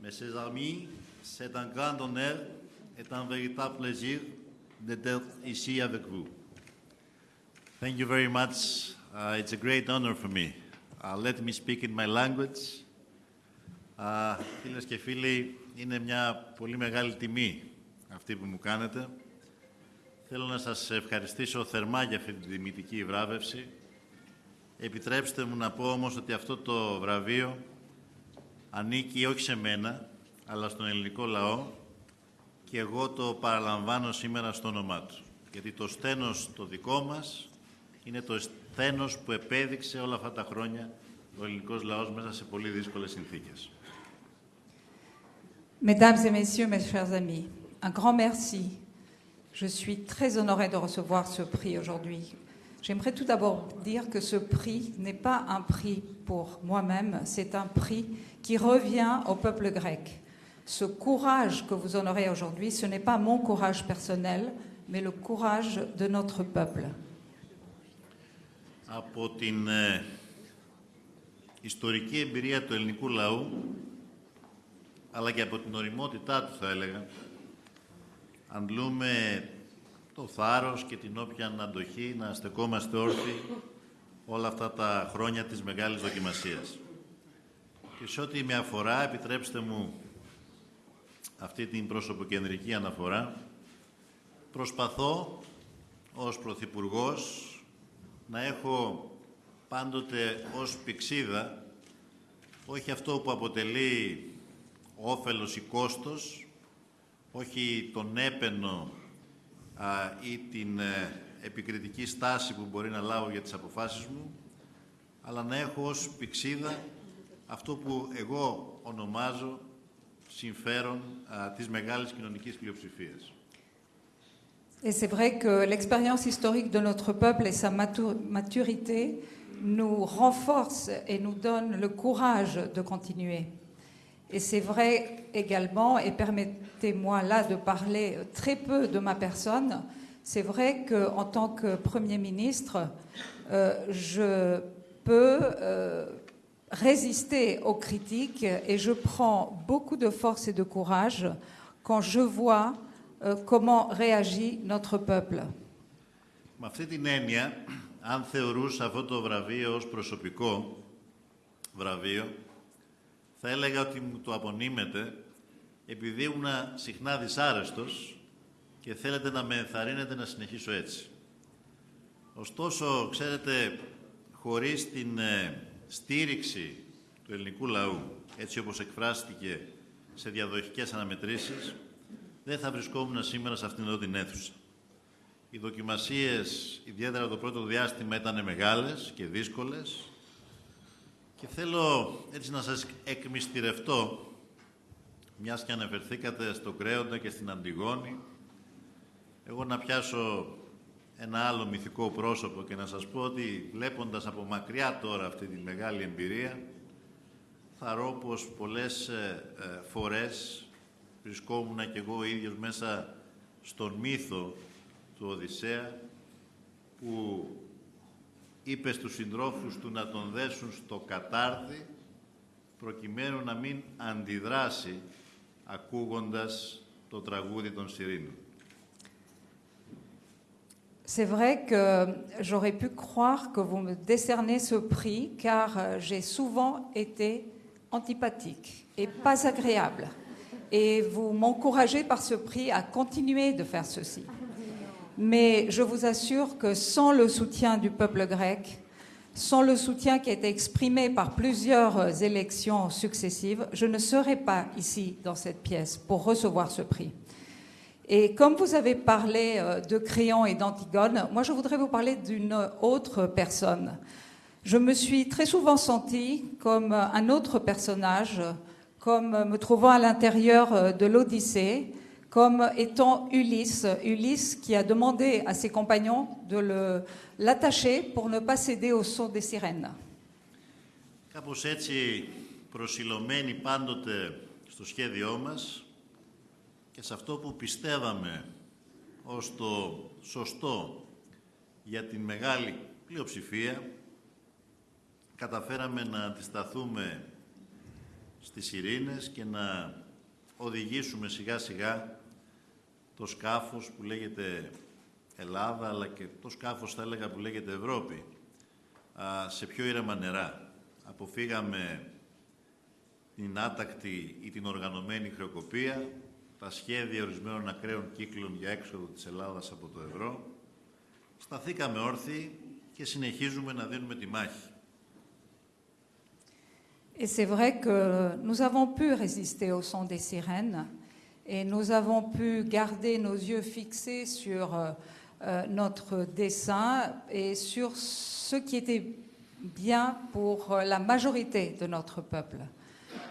Mes chers amis, c'est un grand honneur et un véritable plaisir d'être ici avec vous. Thank you very much. Uh, it's a great honor for me. Uh, let me speak in my language. Uh, φίλες και φίλοι, είναι μια πολύ μεγάλη τιμή αυτή που μου κάνετε. Θέλω να σας ευχαριστήσω θερμά για αυτή τη τιμητική βράβευση. Επιτρέψτε μου να πω όμως ότι αυτό το βραβείο ανήκει όχι σε μένα, αλλά στον ελληνικό λαό και εγώ το παραλαμβάνω σήμερα στο όνομά του. Γιατί το στένος το δικό μας είναι το στένος που επέδειξε όλα αυτά τα χρόνια ο ελληνικός λαός μέσα σε πολύ δύσκολες συνθήκες. Mesdames et messieurs, mes chers amis, un grand merci. Je suis très honorée de recevoir ce prix aujourd'hui. J'aimerais tout d'abord dire que ce prix n'est pas un prix pour moi-même, c'est un prix qui revient au peuple grec. Ce courage que vous honorez aujourd'hui, ce n'est pas mon courage personnel, mais le courage de notre peuple. Από την ε, ιστορική εμπειρία του ελληνικού λαού, αλλά και από την οριμότητά του θα έλεγα, αντλούμε το θάρρος και την όποια αντοχή να στεκόμαστε όρθιοι όλα αυτά τα χρόνια της μεγάλης δοκιμασίας. Και σε ό,τι με αφορά, επιτρέψτε μου αυτή την προσωποκεντρική αναφορά, προσπαθώ ως Πρωθυπουργός να έχω πάντοτε ως πηξίδα όχι αυτό που αποτελεί όφελος ή κόστος, όχι τον έπαινο α, ή την ε, επικριτική στάση που μπορεί να λάβω για τις αποφάσεις μου, αλλά να έχω ως πηξίδα αυτό που εγώ ονομάζω συμφέρον α, της μεγάλης κοινωνικής πλειοψηφίας. Et c'est vrai que l'expérience historique de notre peuple et sa matu- maturité nous renforce et nous donne le courage de continuer. Et c'est vrai également, et permettez-moi là de parler très peu de ma personne, c'est vrai qu'en tant que Premier ministre, euh, je peux euh, résister aux critiques et je prends beaucoup de force et de courage quand je vois euh, comment réagit notre peuple. Με αυτή την έννοια, αν θεωρούσα αυτό το βραβείο ως προσωπικό βραβείο, θα έλεγα ότι μου το απονείμετε επειδή ήμουν συχνά δυσάρεστος και θέλετε να με ενθαρρύνετε να συνεχίσω έτσι. Ωστόσο, ξέρετε, χωρίς την ε, στήριξη του ελληνικού λαού, έτσι όπως εκφράστηκε σε διαδοχικές αναμετρήσεις, δεν θα βρισκόμουν σήμερα σε αυτήν εδώ την αίθουσα. Οι δοκιμασίες, ιδιαίτερα το πρώτο διάστημα, ήταν μεγάλες και δύσκολες και θέλω έτσι να σας εκμυστηρευτώ, μιας και αναφερθήκατε στο Κρέοντα και στην Αντιγόνη, εγώ να πιάσω ένα άλλο μυθικό πρόσωπο και να σας πω ότι βλέποντας από μακριά τώρα αυτή τη μεγάλη εμπειρία, θα ρω πως πολλές ε, ε, φορές βρισκόμουν και εγώ ο ίδιος μέσα στον μύθο του Οδυσσέα που είπε στους συντρόφους του να τον δέσουν στο κατάρτι προκειμένου να μην αντιδράσει ακούγοντας το τραγούδι των Σιρήνων. C'est vrai que j'aurais pu croire que vous me décernez ce prix car euh, j'ai souvent été antipathique et pas agréable. Et vous m'encouragez par ce prix à continuer de faire ceci. Mais je vous assure que sans le soutien du peuple grec, sans le soutien qui a été exprimé par plusieurs euh, élections successives, je ne serais pas ici dans cette pièce pour recevoir ce prix. Et comme vous avez parlé euh, de Créon et d'Antigone, moi je voudrais vous parler d'une autre personne. Je me suis très souvent sentie comme un autre personnage, comme me trouvant à l'intérieur euh, de l'Odyssée, comme étant Ulysse, Ulysse qui a demandé à ses compagnons de le- l'attacher pour ne pas céder au son des sirènes. Κάπως έτσι προσιλωμένοι πάντοτε στο σχέδιό μας και σε αυτό που πιστεύαμε ως το σωστό για την μεγάλη πλειοψηφία, καταφέραμε να αντισταθούμε στις ειρήνες και να οδηγήσουμε σιγά σιγά το σκάφος που λέγεται Ελλάδα αλλά και το σκάφος θα έλεγα που λέγεται Ευρώπη σε πιο ήρεμα νερά. Αποφύγαμε την άτακτη ή την οργανωμένη χρεοκοπία, τα σχέδια ορισμένων ακραίων κύκλων για έξοδο της Ελλάδας από το ευρώ. Σταθήκαμε όρθιοι και συνεχίζουμε να δίνουμε τη μάχη. Et c'est vrai que nous avons pu résister au son des sirènes et nous avons pu garder nos yeux fixés sur euh, notre dessin et sur ce qui était bien pour la majorité de notre peuple.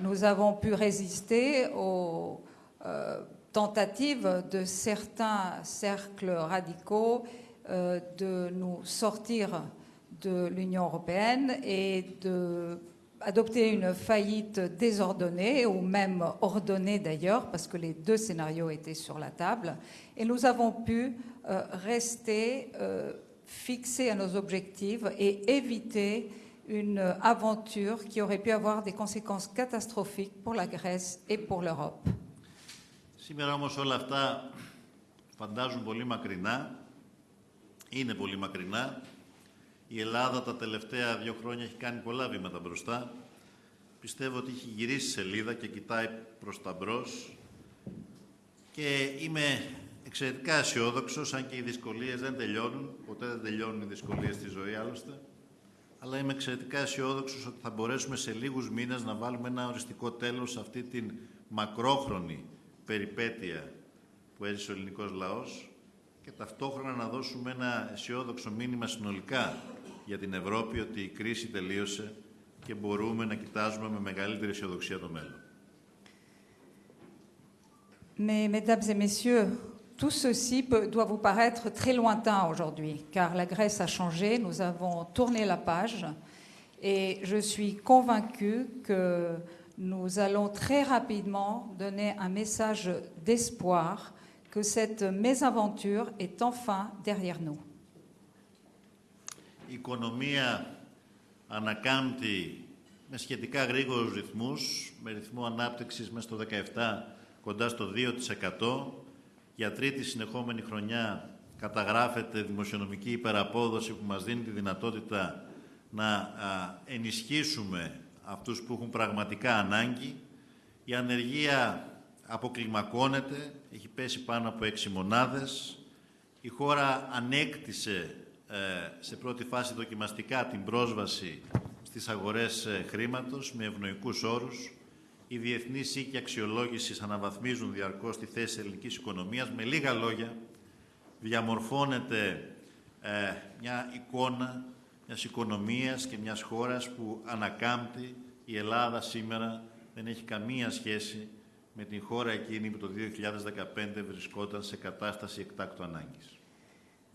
Nous avons pu résister aux euh, tentatives de certains cercles radicaux euh, de nous sortir de l'Union européenne et de adopter une faillite désordonnée, ou même ordonnée d'ailleurs, parce que les deux scénarios étaient sur la table, et nous avons pu euh, rester euh, fixés à nos objectifs et éviter une aventure qui aurait pu avoir des conséquences catastrophiques pour la Grèce et pour l'Europe. Σήμερα όμως όλα αυτά φαντάζουν πολύ μακρινά, είναι πολύ μακρινά Η Ελλάδα τα τελευταία δύο χρόνια έχει κάνει πολλά βήματα μπροστά. Πιστεύω ότι έχει γυρίσει σελίδα και κοιτάει προς τα μπρος. Και είμαι εξαιρετικά αισιόδοξο, αν και οι δυσκολίες δεν τελειώνουν. Ποτέ δεν τελειώνουν οι δυσκολίες στη ζωή άλλωστε. Αλλά είμαι εξαιρετικά αισιόδοξο ότι θα μπορέσουμε σε λίγους μήνες να βάλουμε ένα οριστικό τέλος σε αυτή την μακρόχρονη περιπέτεια που έζησε ο ελληνικός λαός και ταυτόχρονα να δώσουμε ένα αισιόδοξο μήνυμα συνολικά για την Ευρώπη ότι η κρίση τελείωσε και μπορούμε να κοιτάζουμε με μεγαλύτερη αισιοδοξία το μέλλον. Mais, mesdames et messieurs, tout ceci peut, doit vous paraître très lointain aujourd'hui, car la Grèce a changé, nous avons tourné la page, et je suis convaincue que nous allons très rapidement donner un message d'espoir que cette mésaventure est enfin derrière nous. Η οικονομία ανακάμπτει με σχετικά γρήγορους ρυθμούς, με ρυθμό ανάπτυξης μέσα στο 17 κοντά στο 2%. Για τρίτη συνεχόμενη χρονιά καταγράφεται δημοσιονομική υπεραπόδοση που μας δίνει τη δυνατότητα να ενισχύσουμε αυτούς που έχουν πραγματικά ανάγκη. Η ανεργία αποκλιμακώνεται, έχει πέσει πάνω από 6 μονάδες. Η χώρα ανέκτησε σε πρώτη φάση δοκιμαστικά την πρόσβαση στις αγορές χρήματος με ευνοϊκούς όρους. Οι διεθνείς οίκοι αξιολόγησης αναβαθμίζουν διαρκώς τη θέση της ελληνικής οικονομίας. Με λίγα λόγια, διαμορφώνεται ε, μια εικόνα μιας οικονομίας και μιας χώρας που ανακάμπτει η Ελλάδα σήμερα δεν έχει καμία σχέση με την χώρα εκείνη που το 2015 βρισκόταν σε κατάσταση εκτάκτου ανάγκης.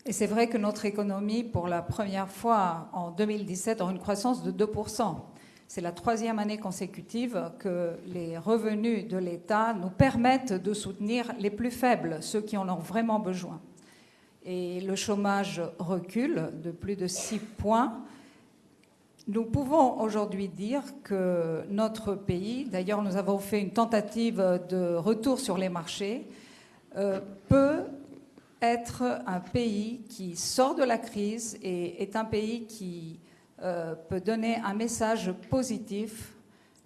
Et c'est vrai que notre économie, pour la première fois en 2017, aura une croissance de 2%. C'est la troisième année consécutive que les revenus de l'État nous permettent de soutenir les plus faibles, ceux qui en ont vraiment besoin. Et le chômage recule de plus de 6 points. Nous pouvons aujourd'hui dire que notre pays, d'ailleurs nous avons fait une tentative de retour sur les marchés, euh, peut être un pays qui sort de la crise et est un pays qui euh, peut donner un message positif.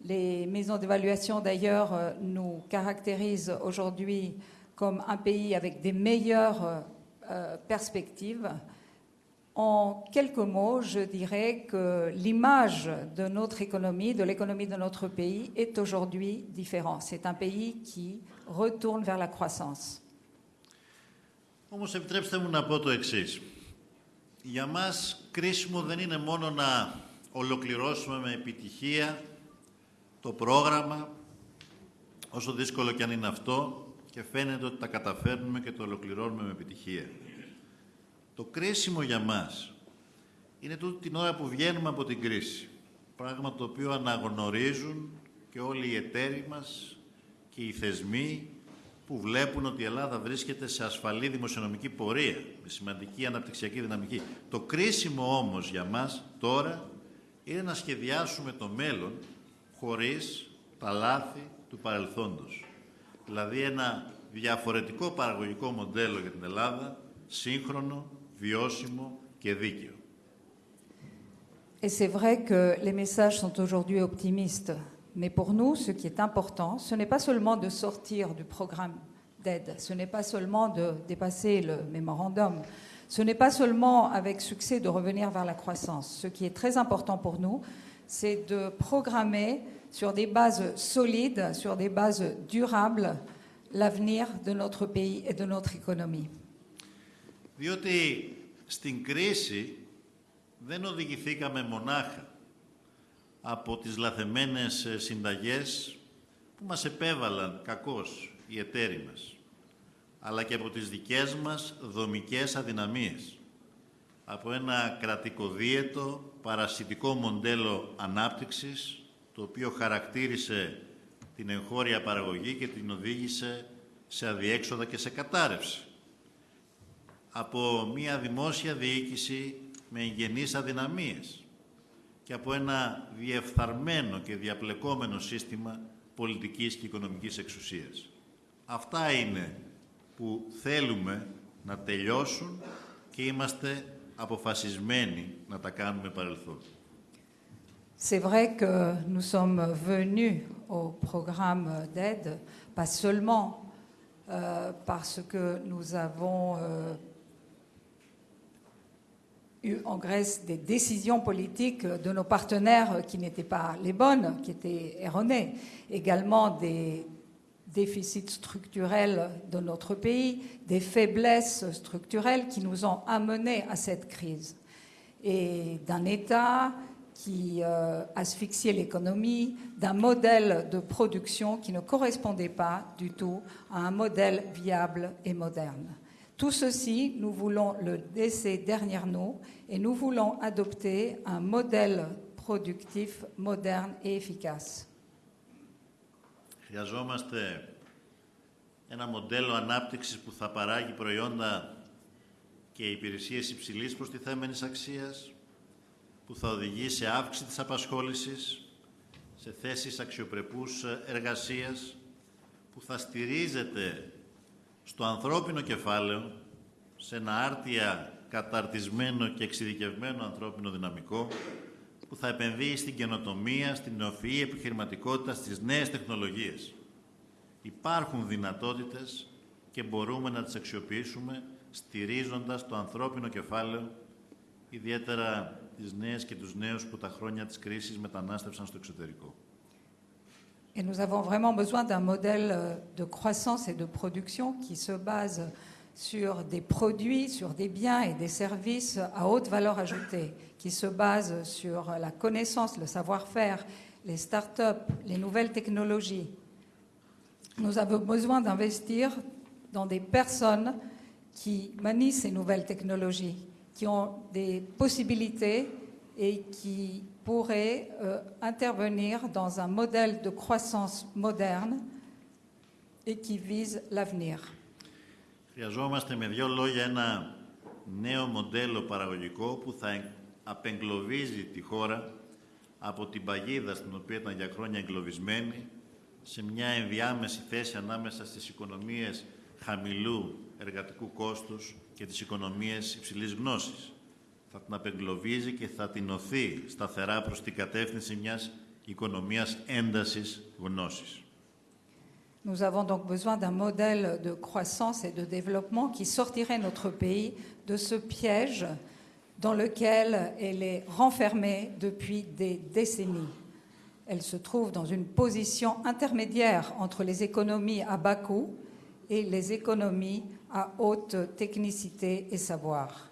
Les maisons d'évaluation, d'ailleurs, euh, nous caractérisent aujourd'hui comme un pays avec des meilleures euh, perspectives. En quelques mots, je dirais que l'image de notre économie, de l'économie de notre pays, est aujourd'hui différente. C'est un pays qui retourne vers la croissance. Όμως επιτρέψτε μου να πω το εξής. Για μας κρίσιμο δεν είναι μόνο να ολοκληρώσουμε με επιτυχία το πρόγραμμα, όσο δύσκολο και αν είναι αυτό, και φαίνεται ότι τα καταφέρνουμε και το ολοκληρώνουμε με επιτυχία. Το κρίσιμο για μας είναι τούτη την ώρα που βγαίνουμε από την κρίση. Πράγμα το οποίο αναγνωρίζουν και όλοι οι εταίροι μας και οι θεσμοί που βλέπουν ότι η Ελλάδα βρίσκεται σε ασφαλή δημοσιονομική πορεία, με σημαντική αναπτυξιακή δυναμική. Το κρίσιμο όμως για μας τώρα είναι να σχεδιάσουμε το μέλλον χωρίς τα λάθη του παρελθόντος. Δηλαδή ένα διαφορετικό παραγωγικό μοντέλο για την Ελλάδα, σύγχρονο, βιώσιμο και δίκαιο. Et c'est vrai que les messages sont aujourd'hui optimistes. Mais pour nous, ce qui est important, ce n'est pas seulement de sortir du programme d'aide, ce n'est pas seulement de dépasser le mémorandum, ce n'est pas seulement avec succès de revenir vers la croissance. Ce qui est très important pour nous, c'est de programmer sur des bases solides, sur des bases durables, l'avenir de notre pays et de notre économie. Διότι στην κρίση δεν οδηγηθήκαμε μονάχα από τις λαθεμένες συνταγές που μας επέβαλαν κακώς οι εταίροι μας, αλλά και από τις δικές μας δομικές αδυναμίες, από ένα κρατικοδίαιτο παρασιτικό μοντέλο ανάπτυξης, το οποίο χαρακτήρισε την εγχώρια παραγωγή και την οδήγησε σε αδιέξοδα και σε κατάρρευση. Από μια δημόσια διοίκηση με εγγενείς αδυναμίες και από ένα διεφθαρμένο και διαπλεκόμενο σύστημα πολιτικής και οικονομικής εξουσίας. Αυτά είναι που θέλουμε να τελειώσουν και είμαστε αποφασισμένοι να τα κάνουμε παρελθόν. C'est vrai que nous sommes venus au programme d'aide, pas seulement euh, parce que nous avons euh, eu en Grèce des décisions politiques de nos partenaires qui n'étaient pas les bonnes, qui étaient erronées, également des déficits structurels de notre pays, des faiblesses structurelles qui nous ont amenés à cette crise, et d'un État qui euh, asphyxiait l'économie, d'un modèle de production qui ne correspondait pas du tout à un modèle viable et moderne. Tout ceci, nous voulons le laisser derrière nous et nous voulons adopter un modèle productif moderne et efficace. Χρειαζόμαστε ένα μοντέλο ανάπτυξης που θα παράγει προϊόντα και υπηρεσίες υψηλής προστιθέμενης αξίας, που θα οδηγεί σε αύξηση της απασχόλησης, σε θέσεις αξιοπρεπούς εργασίας, που θα στηρίζεται στο ανθρώπινο κεφάλαιο, σε ένα άρτια καταρτισμένο και εξειδικευμένο ανθρώπινο δυναμικό, που θα επενδύει στην καινοτομία, στην νεοφυή επιχειρηματικότητα, στις νέες τεχνολογίες. Υπάρχουν δυνατότητες και μπορούμε να τις αξιοποιήσουμε στηρίζοντας το ανθρώπινο κεφάλαιο, ιδιαίτερα τις νέες και τους νέους που τα χρόνια της κρίσης μετανάστευσαν στο εξωτερικό. Et nous avons vraiment besoin d'un modèle euh, de croissance et de production qui se base sur des produits, sur des biens et des services à haute valeur ajoutée, qui se base sur la connaissance, le savoir-faire, les start-up, les nouvelles technologies. Nous avons besoin d'investir dans des personnes qui manient ces nouvelles technologies, qui ont des possibilités et qui pourraient euh, intervenir dans un modèle de croissance moderne et qui vise l'avenir. Χρειαζόμαστε με δύο λόγια ένα νέο μοντέλο παραγωγικό που θα απεγκλωβίζει τη χώρα από την παγίδα στην οποία ήταν για χρόνια εγκλωβισμένη σε μια ενδιάμεση θέση ανάμεσα στις οικονομίες χαμηλού εργατικού κόστους και τις οικονομίες υψηλής γνώσης. Θα την απεγκλωβίζει και θα την οθεί σταθερά προς την κατεύθυνση μιας οικονομίας έντασης γνώσης. Nous avons donc besoin d'un modèle de croissance et de développement qui sortirait notre pays de ce piège dans lequel elle est renfermée depuis des décennies. Elle se trouve dans une position intermédiaire entre les économies à bas coût et les économies à haute technicité et savoir.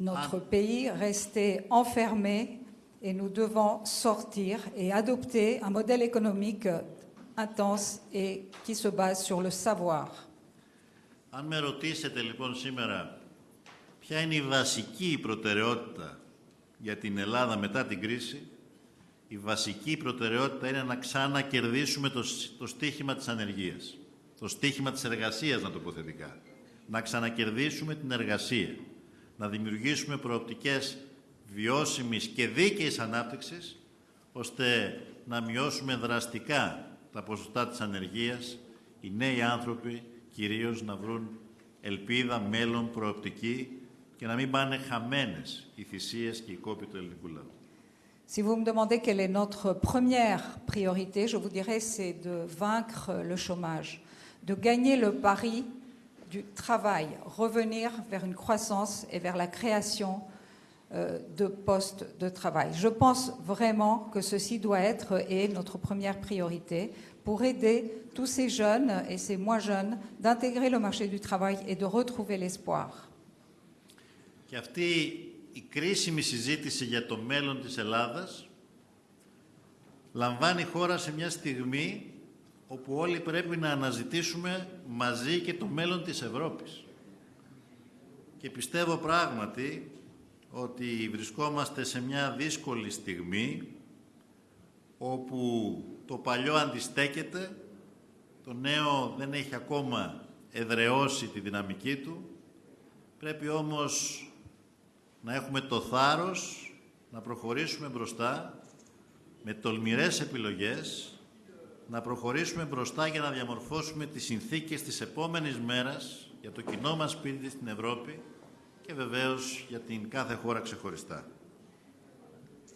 Notre pays restait enfermé et nous devons sortir et adopter un modèle économique intense et qui se base sur le savoir. Αν με ρωτήσετε λοιπόν σήμερα ποια είναι η βασική προτεραιότητα για την Ελλάδα μετά την κρίση, η βασική προτεραιότητα είναι να ξανακερδίσουμε το, το στίχημα της ανεργίας. Το στίχημα της εργασίας, να τοποθετικά. Να ξανακερδίσουμε την εργασία. Να δημιουργήσουμε προοπτικές βιώσιμης και δίκαιης ανάπτυξης, ώστε να μειώσουμε δραστικά τα ποσοστά της ανεργίας, οι νέοι άνθρωποι κυρίως να βρουν ελπίδα, μέλλον, προοπτική και να μην πάνε χαμένες οι θυσίες και οι κόποι του ελληνικού λαού. Si vous me demandez quelle est notre première priorité, je vous dirais c'est de vaincre le chômage, de gagner le pari du travail, revenir vers une croissance et vers la création euh, de postes de travail. Je pense vraiment que ceci doit être et notre première priorité pour aider tous ces jeunes et ces moins jeunes d'intégrer le marché du travail et de retrouver l'espoir. Και αυτή η κρίσιμη συζήτηση για το μέλλον της Ελλάδας λαμβάνει χώρα σε μια στιγμή όπου όλοι πρέπει να αναζητήσουμε μαζί και το μέλλον της Ευρώπης. Και πιστεύω πράγματι ότι βρισκόμαστε σε μια δύσκολη στιγμή όπου το παλιό αντιστέκεται, το νέο δεν έχει ακόμα εδραιώσει τη δυναμική του, πρέπει όμως να έχουμε το θάρρος να προχωρήσουμε μπροστά με τολμηρές επιλογές, να προχωρήσουμε μπροστά για να διαμορφώσουμε τις συνθήκες της επόμενης μέρας για το κοινό μας σπίτι στην Ευρώπη και βεβαίως για την κάθε χώρα ξεχωριστά.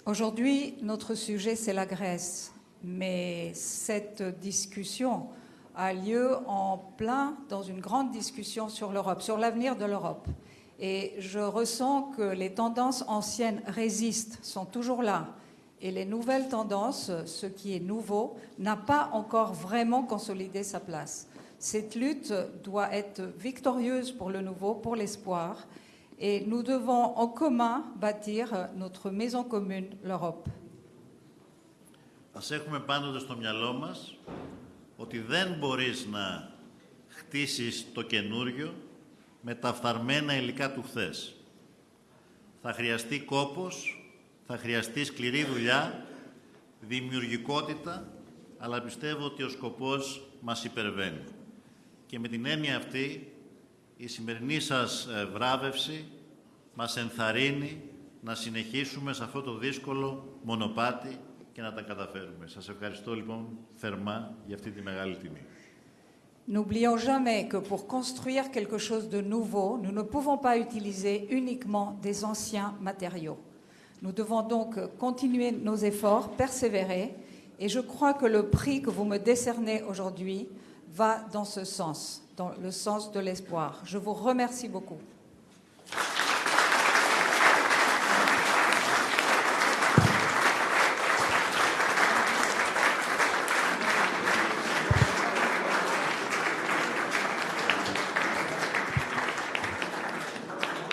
Aujourd'hui, notre sujet, c'est la Grèce. Mais cette discussion a lieu en plein dans une grande discussion sur l'Europe, sur l'avenir de l'Europe. Et je ressens que les tendances anciennes résistent, sont toujours là. Et les nouvelles tendances, ce qui est nouveau, n'a pas encore vraiment consolidé sa place. Cette lutte doit être victorieuse pour le nouveau, pour l'espoir. Et nous devons en commun bâtir notre maison commune, l'Europe. Ας έχουμε πάντοτε στο μυαλό μας ότι δεν μπορείς να χτίσεις το καινούριο με τα φθαρμένα υλικά του χθες. Θα χρειαστεί κόπος, θα χρειαστεί σκληρή δουλειά, δημιουργικότητα, αλλά πιστεύω ότι ο σκοπός μας υπερβαίνει. Και με την έννοια αυτή, η σημερινή σας ε, βράβευση μας ενθαρρύνει να συνεχίσουμε σε αυτό το δύσκολο μονοπάτι και να τα καταφέρουμε. Σας ευχαριστώ λοιπόν θερμά για αυτή τη μεγάλη τιμή. N'oublions jamais que pour construire quelque chose de nouveau, nous ne pouvons pas utiliser uniquement des anciens matériaux. Nous devons donc continuer nos efforts, persévérer, et je crois que le prix que vous me décernez aujourd'hui va dans ce sens, dans le sens de l'espoir. Je vous remercie beaucoup.